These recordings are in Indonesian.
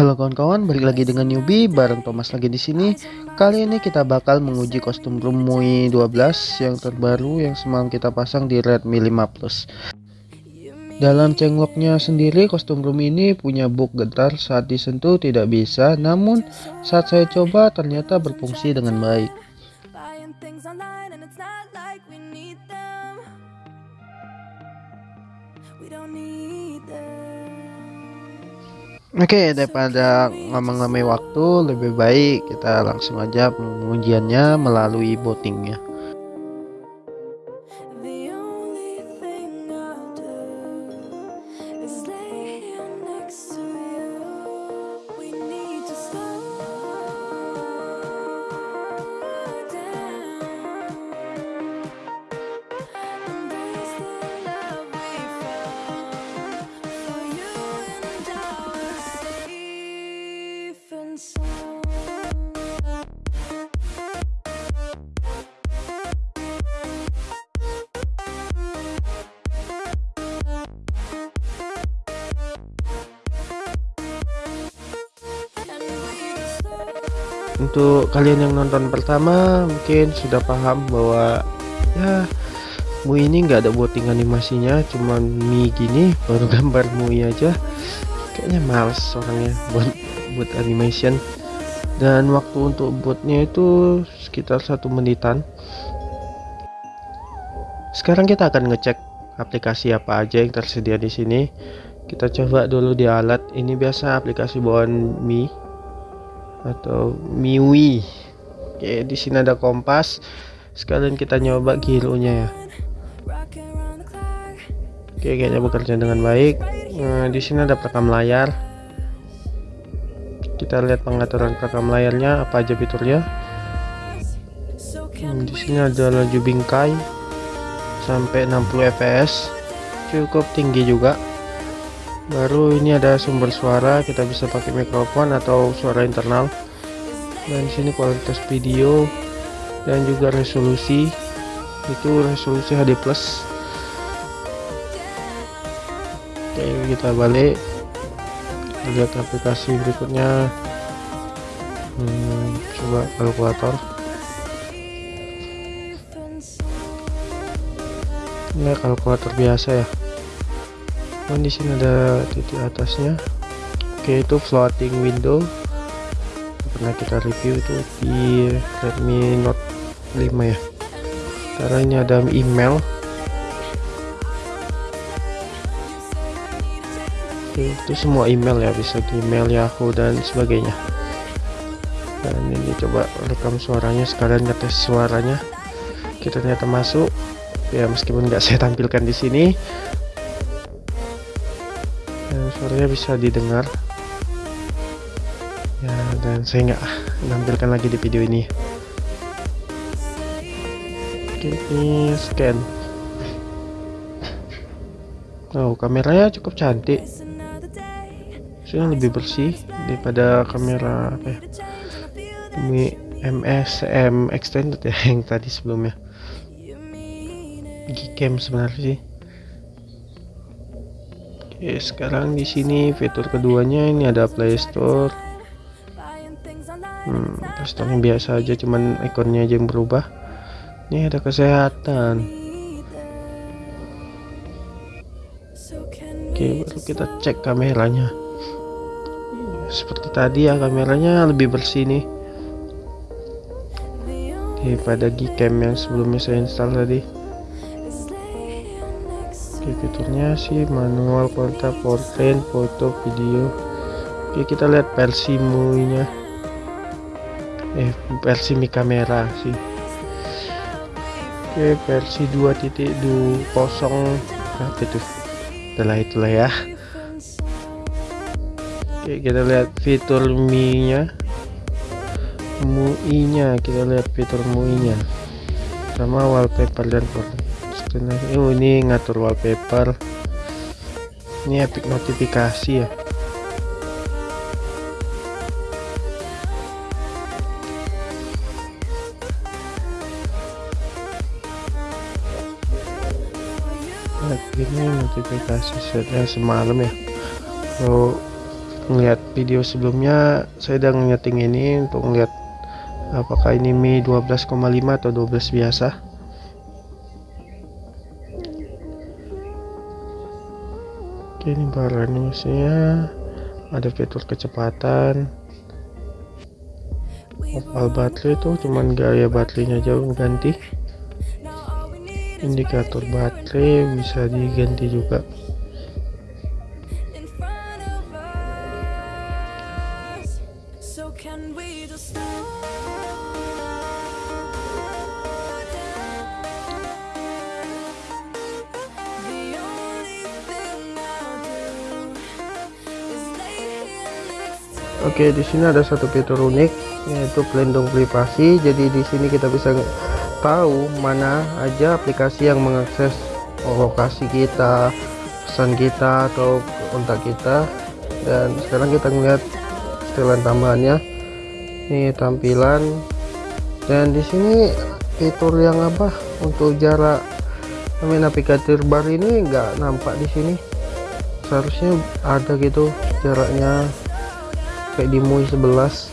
Halo kawan-kawan, balik lagi dengan newbie bareng Thomas lagi di sini. Kali ini kita bakal menguji kostum room MUI 12 yang terbaru yang semalam kita pasang di Redmi 5 Plus. Dalam cengloknya sendiri kostum room ini punya bug getar saat disentuh tidak bisa, namun saat saya coba ternyata berfungsi dengan baik. Oke, daripada ngomong-ngomong waktu, lebih baik kita langsung aja pengujiannya melalui votingnya. Untuk kalian yang nonton pertama mungkin sudah paham bahwa ya mu ini nggak ada voting animasinya cuman mi gini baru gambar Mui aja. Kayaknya males orangnya buat buat animation. Dan waktu untuk buatnya itu sekitar satu menitan. Sekarang kita akan ngecek aplikasi apa aja yang tersedia di sini. Kita coba dulu di alat. Ini biasa aplikasi bawaan Mi atau Miwi. Oke di sini ada kompas. Sekalian kita nyoba gironya ya. Oke kayaknya bekerja dengan baik. Nah, di sini ada perekam layar. Kita lihat pengaturan perekam layarnya apa aja fiturnya. Hmm, di sini ada laju bingkai sampai 60 fps cukup tinggi juga baru ini ada sumber suara kita bisa pakai mikrofon atau suara internal. Dan sini kualitas video dan juga resolusi. Itu resolusi HD plus. Oke kita balik. Lihat aplikasi berikutnya. Hmm, coba kalkulator. Ini kalkulator biasa ya dan di sini ada titik atasnya? Oke itu floating window. Pernah kita review itu di Redmi Note 5 ya? Ini ada email. Oke itu semua email ya bisa email Yahoo dan sebagainya. Dan ini coba rekam suaranya sekalian ngetes suaranya. Kita ternyata masuk. Ya meskipun nggak saya tampilkan di sini suaranya bisa didengar. Ya dan saya nggak menampilkan lagi di video ini. Oke ini scan. Oh kameranya cukup cantik. Sudah lebih bersih daripada kamera apa ya? Mi MSM extended ya yang tadi sebelumnya. Gcam sebenarnya sih Oke, sekarang di sini fitur keduanya ini ada Play Store. Hmm, Play Store biasa aja, cuman ikonnya aja yang berubah. Ini ada kesehatan. Oke, baru kita cek kameranya. Seperti tadi ya, kameranya lebih bersih nih daripada Gcam yang sebelumnya saya install tadi fiturnya sih manual kontak portrait foto video. Oke kita lihat versi MUI nya eh versi mi kamera sih. Oke versi 2.20 apa itu? Itulah itulah ya. Oke kita lihat fitur mi nya MUI nya kita lihat fitur MUI nya sama wallpaper dan foto oh ini ngatur wallpaper. Ini epic notifikasi ya. Ini notifikasi setnya semalam ya. Oh melihat video sebelumnya saya udah nyeting ini untuk melihat apakah ini Mi 12,5 atau 12 biasa oke ini bar animasinya ada fitur kecepatan. Opal baterai tuh cuman gaya baterainya jauh ganti. Indikator baterai bisa diganti juga Oke, di sini ada satu fitur unik yaitu pelindung privasi. Jadi di sini kita bisa tahu mana aja aplikasi yang mengakses lokasi kita, pesan kita atau kontak kita. Dan sekarang kita melihat setelan tambahannya. Ini tampilan dan di sini fitur yang apa untuk jarak navigator bar ini enggak nampak di sini. Seharusnya ada gitu jaraknya kayak di MUI 11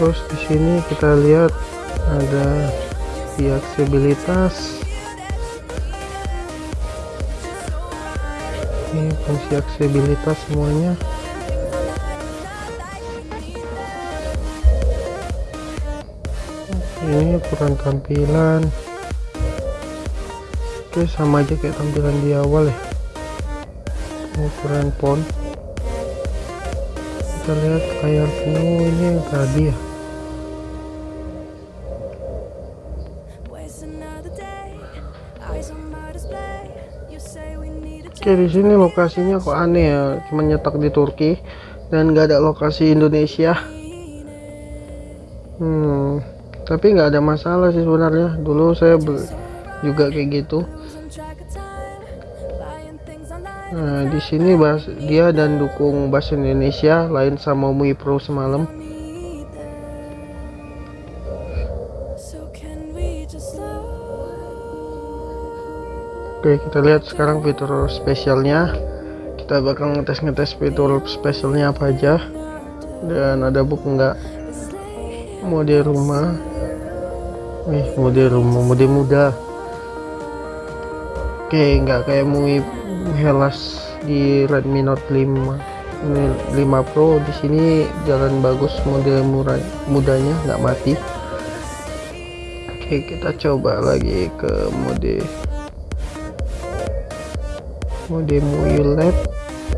terus di sini kita lihat ada di aksesibilitas ini fungsi aksesibilitas semuanya. Ini ukuran tampilan. Oke sama aja kayak tampilan di awal ya. Ukuran font kita lihat ini yang tadi ya. Oke di sini lokasinya kok aneh ya. Cuma nyetak di Turki dan nggak ada lokasi Indonesia. Hmm tapi nggak ada masalah sih sebenarnya. Dulu saya juga kayak gitu Nah, di sini bahas dia dan dukung bahasa Indonesia lain sama MUI Pro semalam. Oke, kita lihat sekarang fitur spesialnya. Kita bakal ngetes-ngetes fitur spesialnya apa aja. Dan ada buku enggak? Mode rumah. Nih, mode rumah, mode muda. Oke, enggak kayak MUI Helas di Redmi Note 5 ini 5 Pro di sini jalan bagus model murah mudanya nggak mati. Oke kita coba lagi ke mode mode MUI LED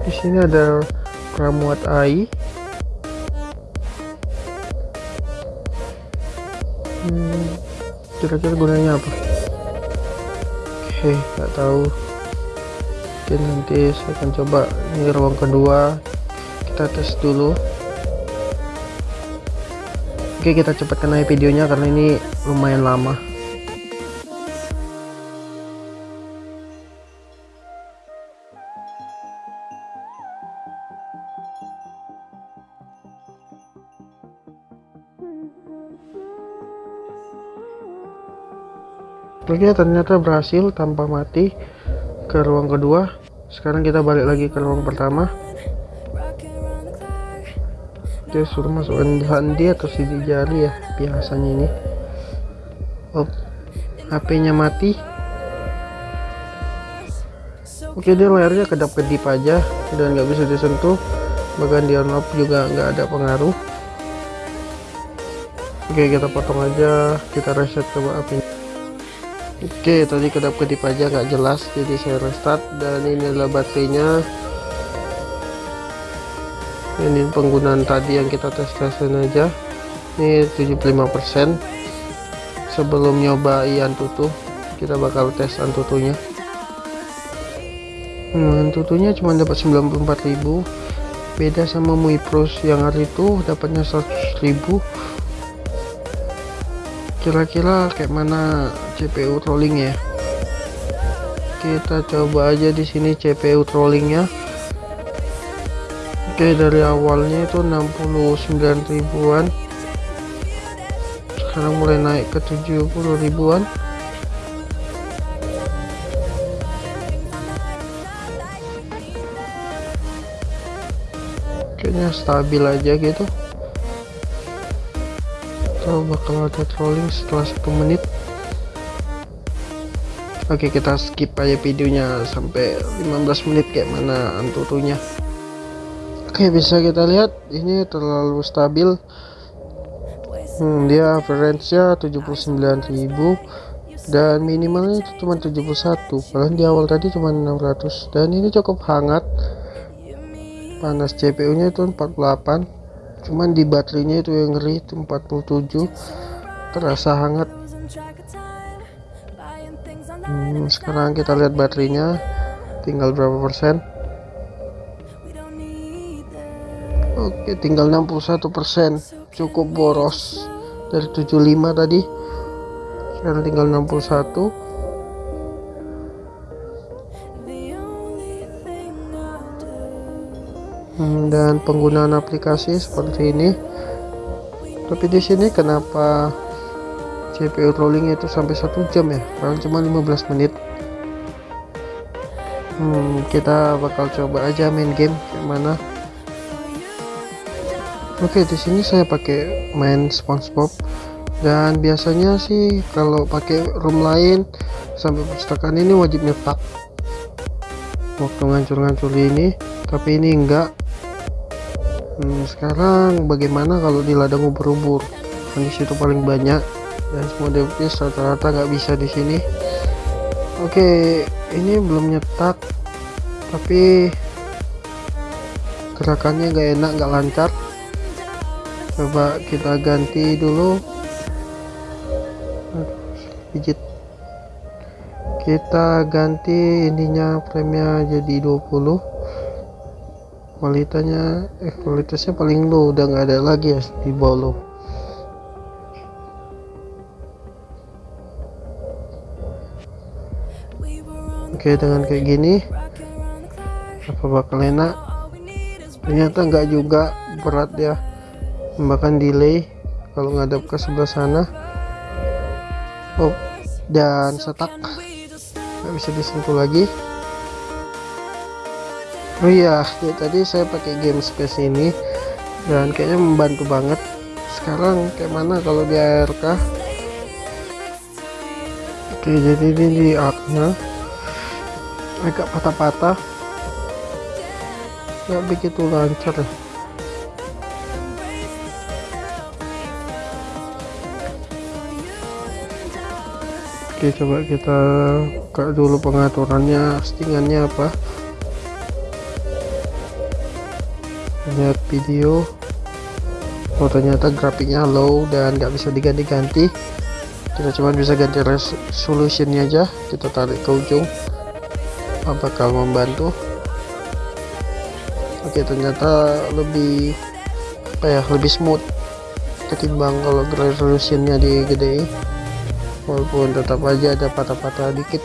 di sini ada pramuat AI hmm, kira-kira hmm, gunanya apa? Oke nggak tahu Oke nanti saya akan coba ini ruang kedua. Kita tes dulu. Oke kita cepatkan aja videonya karena ini lumayan lama. Oke ternyata berhasil tanpa mati ke ruang kedua. Sekarang kita balik lagi ke ruang pertama. Dia suruh masukkan handi atau sidik jari ya biasanya ini. Oh HP nya mati. Oke dia layarnya kedap kedip aja dan nggak bisa disentuh. Bahkan di on off juga nggak ada pengaruh. Oke kita potong aja kita reset coba apinya Oke tadi kedap-kedip aja nggak jelas jadi saya restart. Dan ini adalah baterainya. Ini penggunaan tadi yang kita tes-tesin aja. Ini 75% sebelum nyoba Antutu kita bakal tes Antutunya. Hmm, Antutunya cuma dapat 94.000 beda sama MUI Pro yang hari itu dapatnya 100.000 kira-kira kayak mana CPU trolling ya. Kita coba aja di sini CPU trollingnya oke dari awalnya itu 69 ribuan. Sekarang mulai naik ke 70 ribuan. Kayaknya stabil aja gitu. Atau bakal ada trolling setelah satu menit oke kita skip aja videonya sampai 15 menit kayak mana antutunya. Oke bisa kita lihat ini terlalu stabil. Hmm, dia average nya 79.000 dan minimalnya itu cuma 71 padahal di awal tadi cuma 600 dan ini cukup hangat. Panas CPU nya itu 48 cuman di baterainya itu yang ngeri itu 47 terasa hangat hmm, sekarang kita lihat baterainya. Tinggal berapa persen? Oke tinggal 61 persen. Cukup boros. Dari 75 tadi. Sekarang tinggal 61 Hmm, dan penggunaan aplikasi seperti ini. Tapi di sini kenapa CPU rolling itu sampai satu jam ya. Karena cuma 15 menit. Hmm, kita bakal coba aja main game gimana oke di sini saya pakai main SpongeBob. Dan biasanya sih kalau pakai room lain sampai perpustakaan ini wajib nyetak waktu ngancur-ngancur ini tapi ini enggak. Hmm, sekarang bagaimana kalau di ladang ubur-ubur? Kan itu paling banyak dan semua device rata-rata nggak bisa di sini. Oke ini belum nyetak tapi gerakannya nggak enak nggak lancar. Coba kita ganti dulu. Digit kita ganti ininya frame jadi 20 kualitasnya eh kualitasnya paling low udah nggak ada lagi ya di bawah low oke dengan kayak gini apa bakal enak? Ternyata nggak juga berat ya bahkan delay kalau ngadap ke sebelah sana. Oh dan setak. Nggak bisa disentuh lagi. Oh iya ya, tadi saya pakai game space ini dan kayaknya membantu banget. Sekarang kayak mana kalau di ARK oke jadi ini di arc-nya agak patah-patah. Nggak begitu lancar. Oke coba kita buka dulu pengaturannya settingannya apa? Lihat video. Oh ternyata grafiknya low dan nggak bisa diganti-ganti. Kita cuma bisa ganti resolutionnya aja. Kita tarik ke ujung apakah membantu? Oke ternyata lebih apa ya lebih smooth ketimbang kalau resolutionnya digede. Walaupun tetap aja ada patah-patah dikit.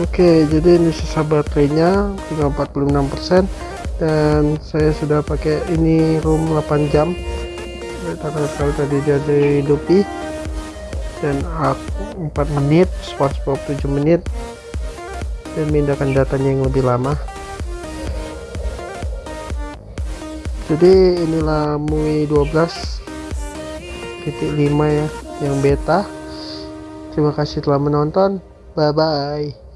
Oke jadi ini sisa baterainya tinggal 46% dan saya sudah pakai ini room 8 jam kalau tadi jadi Dupi dan aku 4 menit SpongeBob 7 menit. Dan memindahkan datanya yang lebih lama. Jadi inilah MUI 12 titik 5 ya yang beta. Terima kasih telah menonton. Bye bye